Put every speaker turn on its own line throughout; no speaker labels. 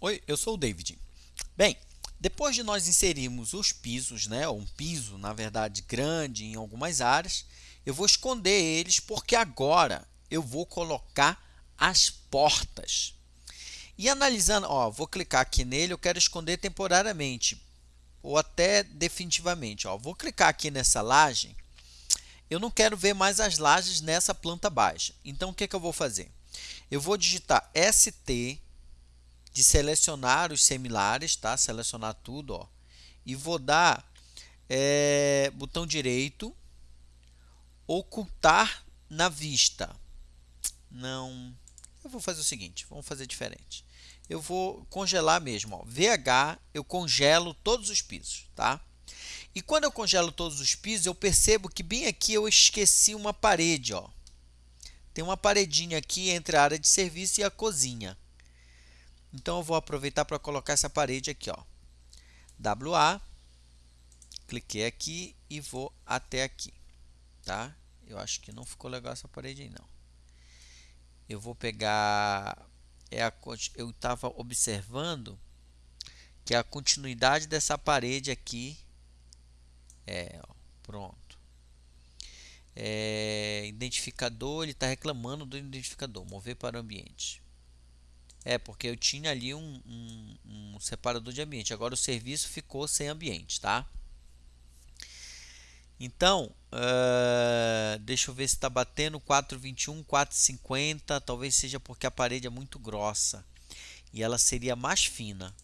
Oi, eu sou o David. Bem, depois de nós inserirmos os pisos, né, um piso, na verdade, grande em algumas áreas, eu vou esconder eles porque agora eu vou colocar as portas. E analisando, ó, vou clicar aqui nele, eu quero esconder temporariamente ou até definitivamente. Ó, vou clicar aqui nessa laje, eu não quero ver mais as lajes nessa planta baixa. Então, o que, que eu vou fazer? Eu vou digitar ST de selecionar os similares, tá? Selecionar tudo, ó. E vou dar é, botão direito, ocultar na vista. Não, eu vou fazer o seguinte, vamos fazer diferente. Eu vou congelar mesmo, ó. VH, eu congelo todos os pisos, tá? E quando eu congelo todos os pisos, eu percebo que bem aqui eu esqueci uma parede, ó. Tem uma paredinha aqui entre a área de serviço e a cozinha. Então, eu vou aproveitar para colocar essa parede aqui, ó. WA, cliquei aqui e vou até aqui, tá? Eu acho que não ficou legal essa parede aí, não. Eu vou pegar, é a, eu estava observando que a continuidade dessa parede aqui é, ó, pronto. É, identificador, ele está reclamando do identificador, mover para o ambiente. É, porque eu tinha ali um, um, um separador de ambiente. Agora o serviço ficou sem ambiente, tá? Então, uh, deixa eu ver se está batendo 421, 450. Talvez seja porque a parede é muito grossa e ela seria mais fina.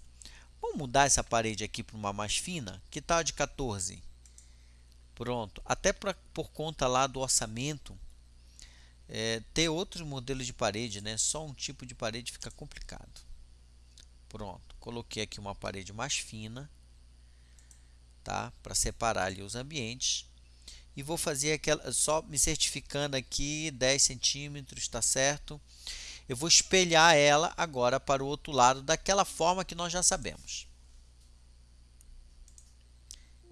Vamos mudar essa parede aqui para uma mais fina? Que tal de 14? Pronto. Até pra, por conta lá do orçamento, é, ter outros modelos de parede, né? Só um tipo de parede fica complicado. Pronto, coloquei aqui uma parede mais fina, tá? Para separar ali os ambientes. E vou fazer aquela, só me certificando aqui, 10 centímetros, tá certo? Eu vou espelhar ela agora para o outro lado, daquela forma que nós já sabemos.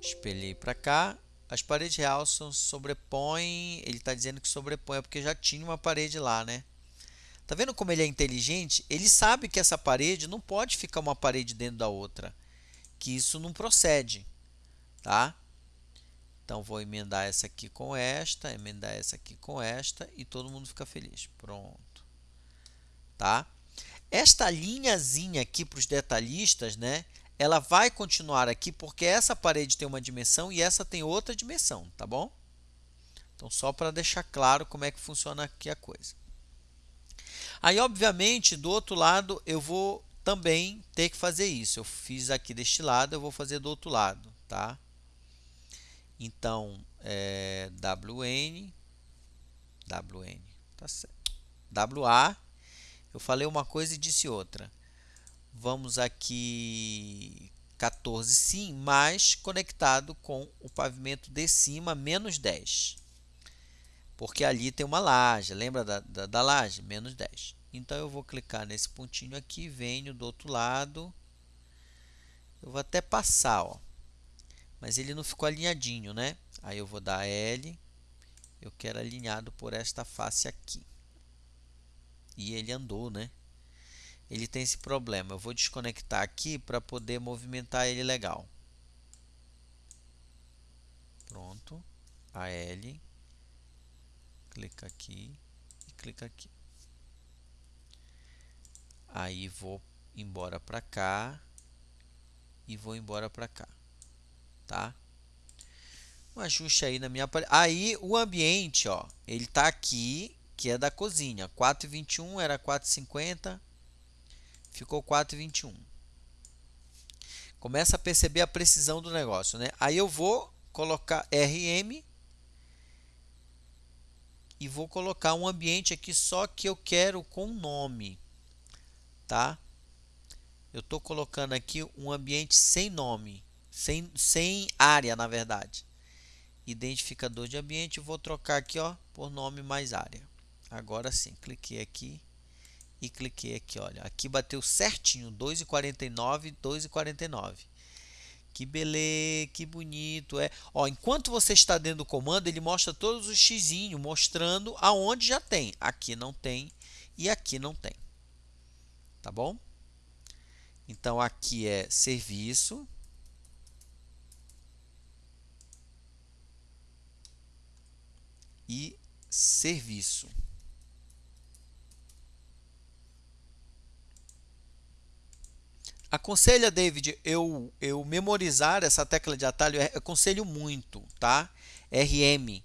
Espelhei para cá, as paredes realçam, sobrepõem. Ele está dizendo que sobrepõe, é porque já tinha uma parede lá, né? Tá vendo como ele é inteligente? Ele sabe que essa parede não pode ficar uma parede dentro da outra. Que isso não procede, tá? Então, vou emendar essa aqui com esta, emendar essa aqui com esta e todo mundo fica feliz. Pronto. Tá? Esta linhazinha aqui para os detalhistas, né? Ela vai continuar aqui porque essa parede tem uma dimensão e essa tem outra dimensão, tá bom? Então, só para deixar claro como é que funciona aqui a coisa. Aí, obviamente, do outro lado, eu vou também ter que fazer isso. Eu fiz aqui deste lado, eu vou fazer do outro lado, tá? Então, é, WN, WN, tá certo. WA, eu falei uma coisa e disse outra. Vamos aqui 14 sim, mas conectado com o pavimento de cima, menos 10. Porque ali tem uma laje, lembra da, da, da laje? Menos 10. Então, eu vou clicar nesse pontinho aqui, venho do outro lado. Eu vou até passar, ó. Mas ele não ficou alinhadinho, né? Aí eu vou dar L. Eu quero alinhado por esta face aqui. E ele andou, né? Ele tem esse problema. Eu vou desconectar aqui para poder movimentar ele legal. Pronto. AL. Clica aqui e clica aqui. Aí vou embora para cá e vou embora para cá, tá? Um ajuste aí na minha aí o ambiente, ó, ele tá aqui, que é da cozinha. 421 era 450 ficou 4,21. Começa a perceber a precisão do negócio, né? Aí eu vou colocar RM e vou colocar um ambiente aqui só que eu quero com nome, tá? Eu estou colocando aqui um ambiente sem nome, sem, sem área, na verdade. Identificador de ambiente, vou trocar aqui ó, por nome mais área. Agora sim, cliquei aqui e cliquei aqui, olha, aqui bateu certinho, 2,49, 2,49. Que beleza, que bonito é. Ó, enquanto você está dentro do comando, ele mostra todos os x mostrando aonde já tem. Aqui não tem e aqui não tem. Tá bom? Então aqui é serviço. E serviço. Aconselha, David, eu, eu memorizar essa tecla de atalho, aconselho muito, tá? RM,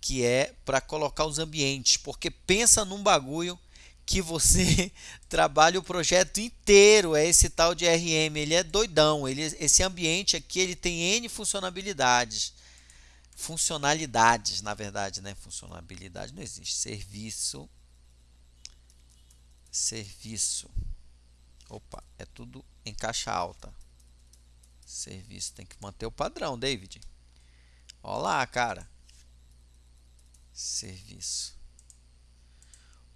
que é para colocar os ambientes, porque pensa num bagulho que você trabalha o projeto inteiro, é esse tal de RM, ele é doidão, ele, esse ambiente aqui ele tem N funcionalidades, funcionalidades, na verdade, né? Funcionalidade não existe, serviço, serviço, opa, é tudo em caixa alta, serviço, tem que manter o padrão, David, olha lá, cara, serviço,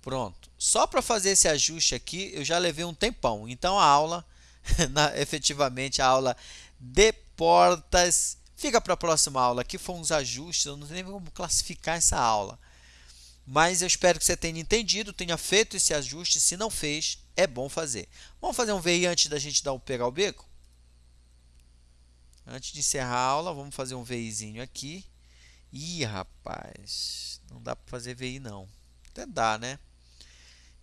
Pronto. Só para fazer esse ajuste aqui, eu já levei um tempão. Então a aula, na, efetivamente a aula de portas, fica para a próxima aula. Aqui foram uns ajustes, eu não sei nem como classificar essa aula. Mas eu espero que você tenha entendido, tenha feito esse ajuste. Se não fez, é bom fazer. Vamos fazer um VI antes da gente dar o pegar o beco? Antes de encerrar a aula, vamos fazer um VIzinho aqui. Ih, rapaz, não dá para fazer VI não. Até dá, né?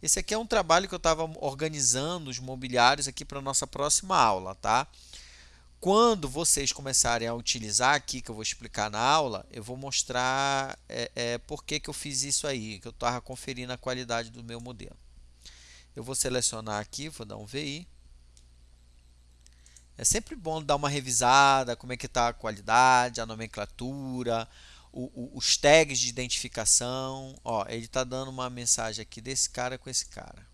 Esse aqui é um trabalho que eu estava organizando os mobiliários aqui para a nossa próxima aula, tá? Quando vocês começarem a utilizar aqui, que eu vou explicar na aula, eu vou mostrar é, é, por que, que eu fiz isso aí, que eu estava conferindo a qualidade do meu modelo. Eu vou selecionar aqui, vou dar um VI. É sempre bom dar uma revisada, como é que está a qualidade, a nomenclatura, o, o, os tags de identificação. Ó, ele está dando uma mensagem aqui desse cara com esse cara.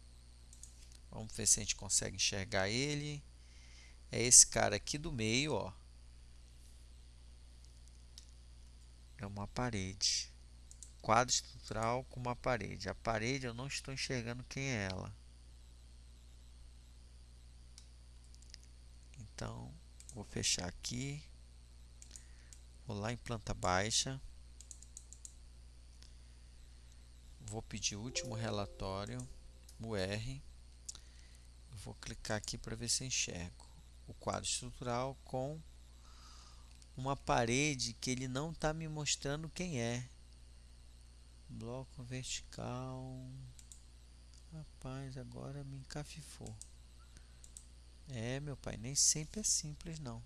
Vamos ver se a gente consegue enxergar ele. É esse cara aqui do meio, ó. É uma parede. Quadro estrutural com uma parede. A parede eu não estou enxergando quem é ela. Então, vou fechar aqui. Vou lá em planta baixa. Vou pedir o último relatório, o R. Vou clicar aqui para ver se enxergo o quadro estrutural com uma parede que ele não está me mostrando quem é. Bloco vertical. Rapaz, agora me encafifou. É, meu pai, nem sempre é simples não.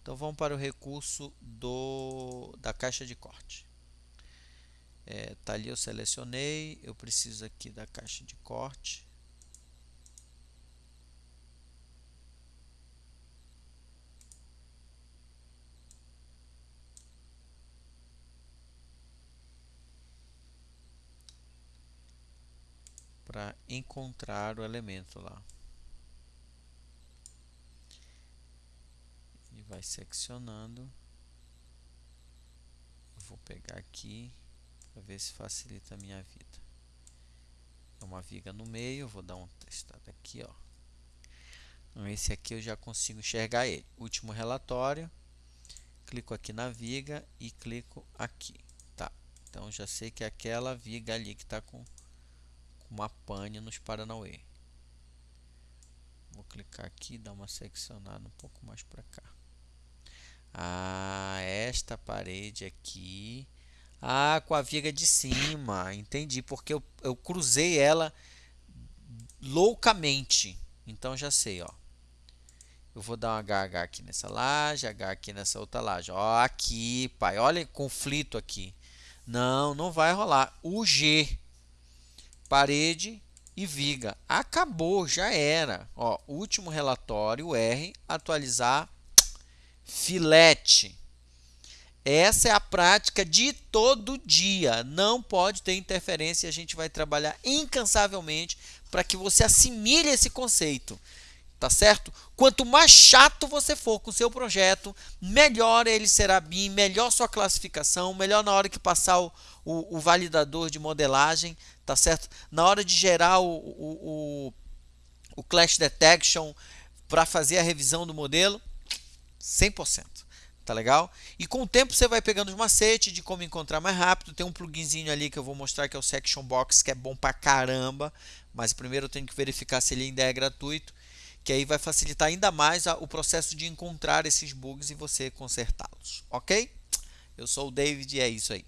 Então vamos para o recurso do, da caixa de corte. É, tá ali eu selecionei, eu preciso aqui da caixa de corte. para encontrar o elemento lá. Vai seccionando. vou pegar aqui para ver se facilita a minha vida. É uma viga no meio, vou dar um testado aqui, ó. Então, esse aqui eu já consigo enxergar ele. Último relatório. Clico aqui na viga e clico aqui. Tá. Então já sei que é aquela viga ali que está com, uma pane nos Paranauê. Vou clicar aqui e dar uma seccionada um pouco mais para cá. Ah, esta parede aqui. Ah, com a viga de cima. Entendi, porque eu, eu cruzei ela loucamente. Então já sei, ó. Eu vou dar um HH aqui nessa laje, H aqui nessa outra laje. Ó, aqui, pai. Olha conflito aqui. Não, não vai rolar. O G, parede e viga. Acabou, já era. Ó, último relatório, R, atualizar filete. Essa é a prática de todo dia. Não pode ter interferência e a gente vai trabalhar incansavelmente para que você assimile esse conceito. Tá certo? Quanto mais chato você for com o seu projeto, melhor ele será BIM, melhor sua classificação, melhor na hora que passar o, o, o validador de modelagem, tá certo? Na hora de gerar o, o, o, o Clash Detection para fazer a revisão do modelo, 100%. Tá legal? E com o tempo você vai pegando os macetes de como encontrar mais rápido. Tem um pluginzinho ali que eu vou mostrar que é o Section Box, que é bom pra caramba. Mas primeiro eu tenho que verificar se ele ainda é gratuito. Que aí vai facilitar ainda mais o processo de encontrar esses bugs e você consertá-los. Ok? Eu sou o David e é isso aí.